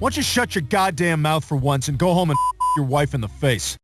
Why don't you shut your goddamn mouth for once and go home and your wife in the face?